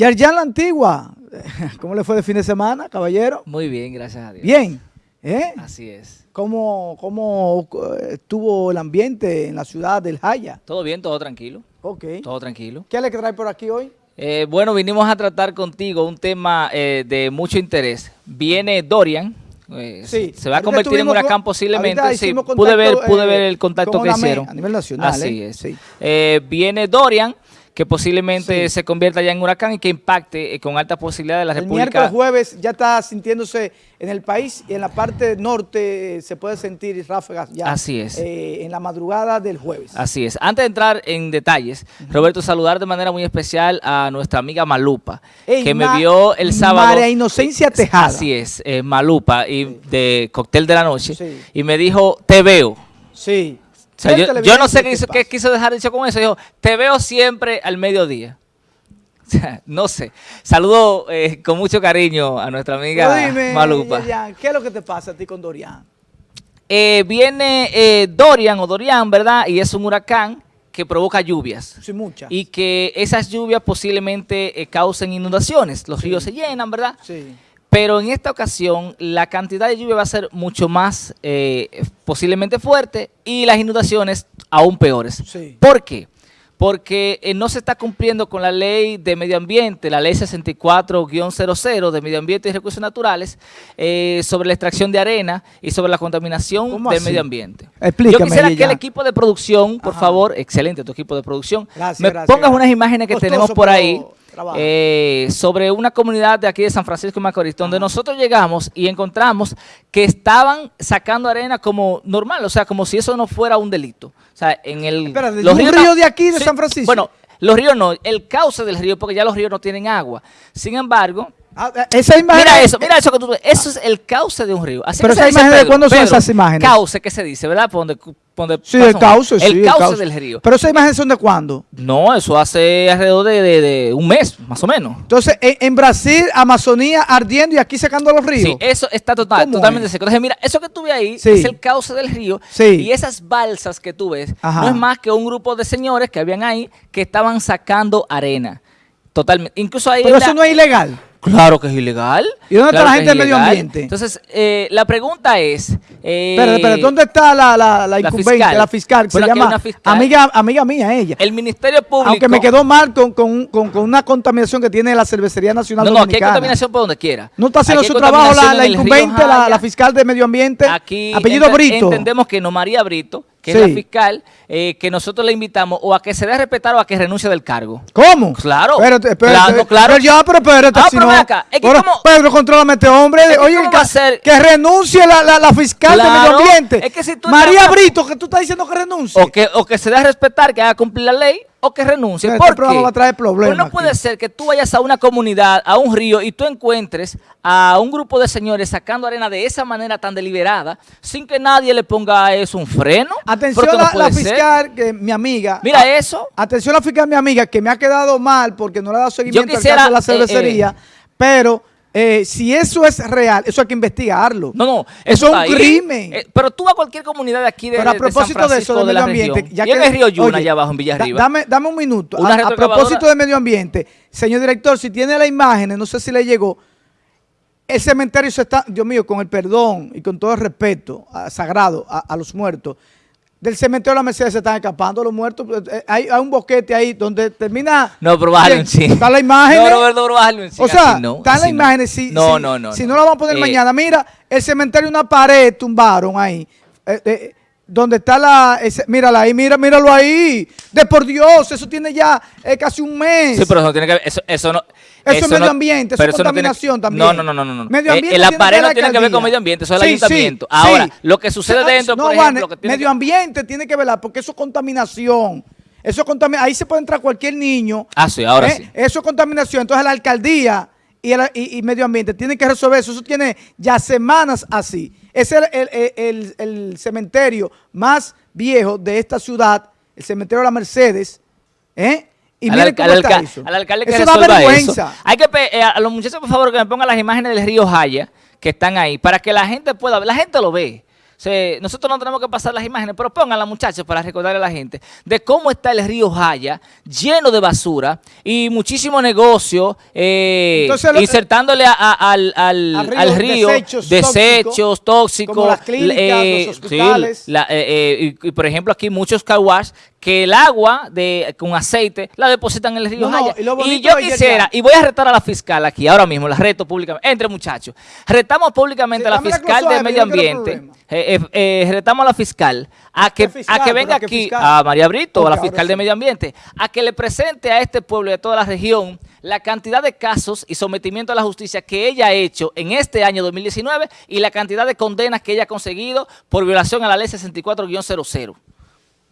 Yerjan La Antigua, ¿cómo le fue de fin de semana, caballero? Muy bien, gracias a Dios. Bien, ¿eh? Así es. ¿Cómo, cómo eh, estuvo el ambiente en la ciudad del Jaya? Todo bien, todo tranquilo. Ok. Todo tranquilo. ¿Qué le trae por aquí hoy? Eh, bueno, vinimos a tratar contigo un tema eh, de mucho interés. Viene Dorian. eh, Sí. Se va a convertir en estuvimos huracán posiblemente. Sí, pude ver, pude ver el contacto con que hicieron. a nivel nacional, Así es. sí. Viene Dorian, que posiblemente Sí. se convierta ya en huracán y que impacte eh, con alta posibilidad de la El República. miércoles jueves ya está sintiéndose en el país y en la parte norte eh, se puede sentir ráfagas ya. Así es. eh, en la madrugada del jueves. Así es. Antes de entrar en detalles, Roberto, saludar de manera muy especial a nuestra amiga Malupa, Ey, que me vio el sábado. María Inocencia Tejada. Así es, Malupa, y de Cóctel de la Noche, Sí. y me dijo, te veo. Sí. O sea, ¿Qué yo, no sé qué, hizo- quiso dejar dicho con eso. Dijo, te veo siempre al mediodía. O sea, no sé. Saludo eh, con mucho cariño a nuestra amiga dime, Malupa. ¿qué es lo que te pasa a ti con Dorian? Eh, viene eh, Dorian o Dorian, ¿verdad? Y es un huracán que provoca lluvias. Sí, muchas. Y que esas lluvias posiblemente causen inundaciones. Los ríos se llenan, ¿verdad? Sí. Pero en esta ocasión la cantidad de lluvia va a ser mucho más eh, posiblemente fuerte y las inundaciones aún peores. Sí. ¿Por qué? Porque eh, no se está cumpliendo con la ley de medio ambiente, la ley 64-00 de medio ambiente y recursos naturales, eh, sobre la extracción de arena y sobre la contaminación ¿Cómo del así? medio ambiente. Explícame, Yo quisiera que el equipo de producción, por Ajá. favor, excelente tu equipo de producción, Gracias, me gracias, pongas gracias. unas imágenes que Costoso, tenemos por ahí. Eh, sobre una comunidad de aquí de San Francisco de Macorís, donde nosotros llegamos y encontramos que estaban sacando arena como normal, o sea, como si eso no fuera un delito. O sea, en el... Espera, ¿de los ríos río de aquí, de San Francisco? Bueno, los ríos no, el cauce del río, porque ya los ríos no tienen agua. Sin embargo, Ah, eh, esa imagen. Mira eso, mira eso que tú. Eso es el cauce de un río. Así Pero que esa imagen de cuándo son esas imágenes? Cauce, ¿qué se dice, verdad? Por donde, Sí, el cauce, sí. El cauce del río. Pero esas imágenes son de cuándo? No, eso hace alrededor de, de- de un mes, más o menos. Entonces, en, en Brasil, Amazonía ardiendo y aquí secando los ríos. Sí, eso está total, ¿Cómo totalmente es? seco. Entonces, mira, eso que tú ves ahí Sí. es el cauce del río. Sí. Y esas balsas que tú ves Ajá. no es más que un grupo de señores que habían ahí que estaban sacando arena. Totalmente. Incluso ahí. Pero eso no es ilegal. Claro que es ilegal. ¿Y dónde está la gente del medio ambiente? Entonces, eh, la pregunta es. Eh, Espera, espera, ¿dónde está la, la, la incumbente, fiscal. la fiscal? que Bueno, se llama fiscal. amiga, amiga mía, ella. El Ministerio Público. Aunque me quedó mal con, con, con, con una contaminación que tiene la Cervecería Nacional No, no, aquí hay contaminación por donde quiera. No está haciendo su trabajo la, la incumbente, la, la fiscal de medio ambiente. Aquí apellido ente- Brito. entendemos que no María Brito, que Sí. es la fiscal, eh, que nosotros le invitamos o a que se dé a respetar o a que renuncie del cargo. ¿Cómo? Claro. Espérate, espérate. Claro, claro. Pero ya, pero espérate. Ah, si pero no- acá, es que Pero, como- Pedro, contrólame este hombre. Es que Oye, que, va a ser- que renuncie la, la, la fiscal de medio ambiente. es que si tú María estás- Brito, que tú estás diciendo que renuncie. O que, o que se dé a respetar, que haga cumplir la ley, o que renuncie. Mira, ¿Por este qué? va a traer problemas Pues no aquí. puede ser que tú vayas a una comunidad, a un río, y tú encuentres a un grupo de señores sacando arena de esa manera tan deliberada, sin que nadie le ponga a eso un freno. Atención no la, la puede ser. fiscal, que mi amiga. Mira a- eso. Atención la fiscal, mi amiga, que me ha quedado mal porque no le ha dado seguimiento quisiera, al caso de la eh, cervecería. pero eh, si eso es real, eso hay que investigarlo. No, no. Eso es un ahí. crimen. Eh, pero tú a cualquier comunidad de aquí de, Pero a de- de San propósito de eso, del de la medio ambiente, región, ya y en que- el río Yuna, allá abajo en da- Villarriba. dame, dame un minuto. A- A, propósito de medio ambiente, señor director, si tiene las imágenes, no sé si le llegó. El cementerio se está, Dios mío, con el perdón y con todo el respeto a- sagrado a, a los muertos. Del cementerio de la Mercedes se están escapando los muertos. Eh, Hay, hay un boquete ahí donde termina. No, pero un chin. Está la imagen. No, Roberto, pero un chin, O sea, no, están las así no. imágenes. Si, No, si- no, no. Si no, la vamos a poner Eh, mañana. Mira, el cementerio, una pared tumbaron ahí. Eh, eh, donde está la. ese- mírala ahí, mira, míralo ahí. De por Dios, eso tiene ya eh, casi un mes. Sí, pero eso no tiene que ver, eso, eso no... Eso es medio no- ambiente, eso es no tiene- contaminación también. No, no, no, no, no. Medio Eh, ambiente no la tiene que ver con medio ambiente, eso es el Sí, ayuntamiento. sí. Ahora, lo que sucede dentro, no, por ejemplo... que tiene medio que- ambiente tiene que velar, porque eso es contaminación. Eso es contaminación. Ahí se puede entrar cualquier niño. Ah, sí, ahora ¿eh? sí. Eso es contaminación. Entonces la alcaldía y, el, y- y medio ambiente tienen que resolver eso. Eso tiene ya semanas así. Es el, el- el- cementerio más viejo de esta ciudad, el cementerio de la Mercedes. ¿eh? Y al, miren cómo al está eso. al alcalde que eso da vergüenza. eso. Hay que eh, a los muchachos, por favor, que me pongan las imágenes del río Jaya que están ahí, para que la gente pueda ver. La gente lo ve. Se- nosotros no tenemos que pasar las imágenes, pero pónganlas muchachos para recordarle a la gente de cómo está el río Jaya lleno de basura y muchísimo negocio eh, insertándole a- a- al, al- Al río, al río desechos desechos tóxicos, como las clínicas, eh, los sí, hospitales. la- eh, eh, y, y, por ejemplo aquí muchos car wash que el agua de con aceite la depositan en el río No, no, Jaya. y yo quisiera, y voy a retar a la fiscal aquí ahora mismo, la reto públicamente, entre muchachos, retamos públicamente Sí, a la fiscal closada, de medio no ambiente, eh, eh, eh, retamos a la fiscal a que, a que ¿Pero venga aquí, fiscal? a María Brito, a la fiscal de medio ambiente, a que le presente a este pueblo y a toda la región la cantidad de casos y sometimiento a la justicia que ella ha hecho en este año 2019 y la cantidad de condenas que ella ha conseguido por violación a la ley 64-00.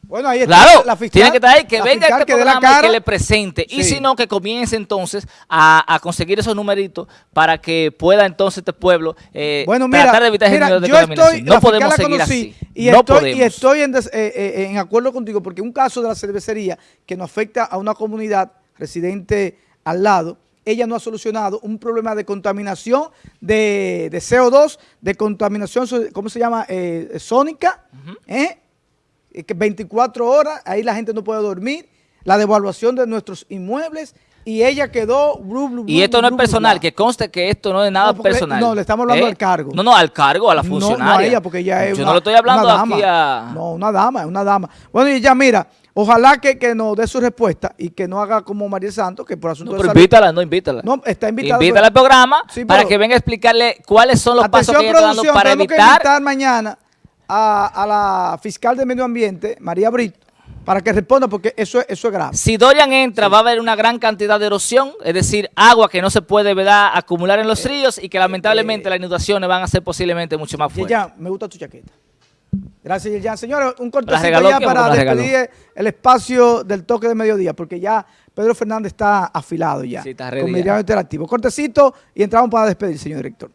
Bueno, ahí está Claro, la fiscal. tiene que estar ahí, que venga este que la programa y que le presente. Y si no, que comience entonces a, a conseguir esos numeritos para que pueda entonces este pueblo eh, Bueno, mira, tratar de evitar mira, de yo estoy, No podemos seguir así. Y no estoy, podemos. y estoy en, des- eh, eh, en acuerdo contigo porque un caso de la cervecería que nos afecta a una comunidad residente al lado, ella no ha solucionado un problema de contaminación de, de CO2, de contaminación, ¿cómo se llama? Eh, sónica, ¿eh? Eh, 24 horas, ahí la gente no puede dormir, la devaluación de nuestros inmuebles y ella quedó... blu, blu, Y blu, esto no es personal, que conste que esto no es nada No, personal. no, le estamos hablando al cargo. No, no, al cargo, a la No, no a funcionaria. ella, porque ella es Yo una, no le estoy hablando dama. aquí a... No, una dama, es una dama. Bueno, y ya mira, ojalá que, que nos dé su respuesta y que no haga como María Santos, que por asunto No, de pero salud- invítala, no, invítala. No, está invitada. Invítala al programa Sí, para que venga a explicarle cuáles son los pasos que ella está dando para que evitar invitar mañana a, a la fiscal de Medio Ambiente, María Brito, para que responda, porque eso, es- eso es grave. Si Dorian entra, va a haber una gran cantidad de erosión, es decir, agua que no se puede ¿verdad? acumular en Eh, los ríos y que lamentablemente las inundaciones van a ser posiblemente mucho más fuertes. Yerjan, me gusta tu chaqueta. Gracias, Yerjan. Señores, un cortecito ya para despedir el espacio del toque de mediodía, porque ya Pedro Fernández está afilado ya. Sí, está con ya. Meridiano Interactivo. Cortecito y entramos para despedir, señor director.